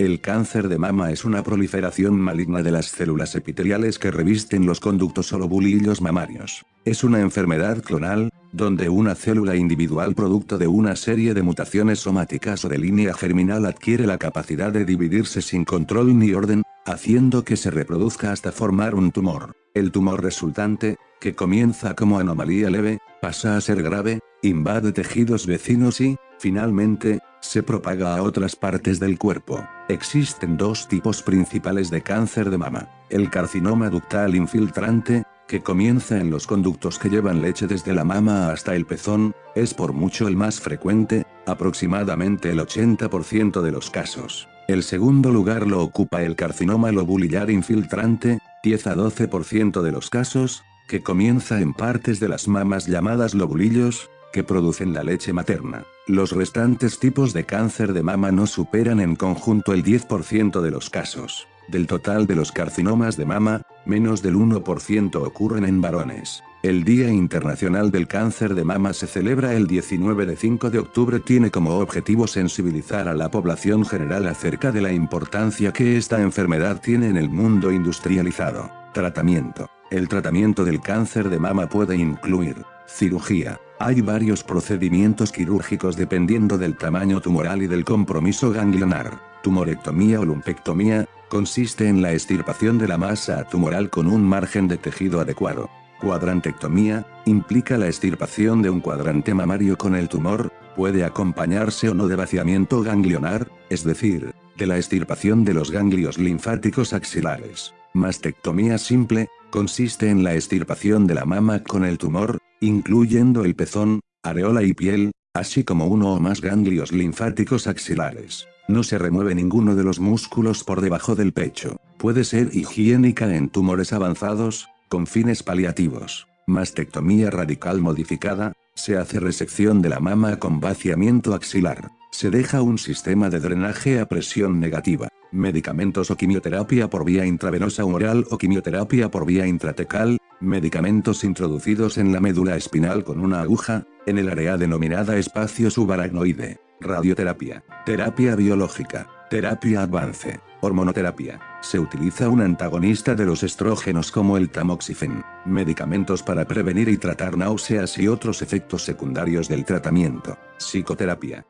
El cáncer de mama es una proliferación maligna de las células epiteliales que revisten los conductos o lobulillos mamarios. Es una enfermedad clonal, donde una célula individual producto de una serie de mutaciones somáticas o de línea germinal adquiere la capacidad de dividirse sin control ni orden, haciendo que se reproduzca hasta formar un tumor. El tumor resultante, que comienza como anomalía leve, pasa a ser grave, invade tejidos vecinos y, finalmente, se propaga a otras partes del cuerpo. Existen dos tipos principales de cáncer de mama. El carcinoma ductal infiltrante, que comienza en los conductos que llevan leche desde la mama hasta el pezón, es por mucho el más frecuente, aproximadamente el 80% de los casos. El segundo lugar lo ocupa el carcinoma lobulillar infiltrante, 10 a 12% de los casos, que comienza en partes de las mamas llamadas lobulillos, que producen la leche materna. Los restantes tipos de cáncer de mama no superan en conjunto el 10% de los casos. Del total de los carcinomas de mama, menos del 1% ocurren en varones. El Día Internacional del Cáncer de Mama se celebra el 19 de 5 de octubre tiene como objetivo sensibilizar a la población general acerca de la importancia que esta enfermedad tiene en el mundo industrializado. Tratamiento. El tratamiento del cáncer de mama puede incluir cirugía, hay varios procedimientos quirúrgicos dependiendo del tamaño tumoral y del compromiso ganglionar. Tumorectomía o lumpectomía, consiste en la extirpación de la masa tumoral con un margen de tejido adecuado. Cuadrantectomía, implica la extirpación de un cuadrante mamario con el tumor, puede acompañarse o no de vaciamiento ganglionar, es decir, de la extirpación de los ganglios linfáticos axilares. Mastectomía simple, consiste en la extirpación de la mama con el tumor, incluyendo el pezón, areola y piel, así como uno o más ganglios linfáticos axilares. No se remueve ninguno de los músculos por debajo del pecho. Puede ser higiénica en tumores avanzados, con fines paliativos. Mastectomía radical modificada, se hace resección de la mama con vaciamiento axilar. Se deja un sistema de drenaje a presión negativa. Medicamentos o quimioterapia por vía intravenosa oral o quimioterapia por vía intratecal, medicamentos introducidos en la médula espinal con una aguja, en el área denominada espacio subaracnoide, radioterapia, terapia biológica, terapia avance, hormonoterapia. Se utiliza un antagonista de los estrógenos como el tamoxifen, medicamentos para prevenir y tratar náuseas y otros efectos secundarios del tratamiento, psicoterapia,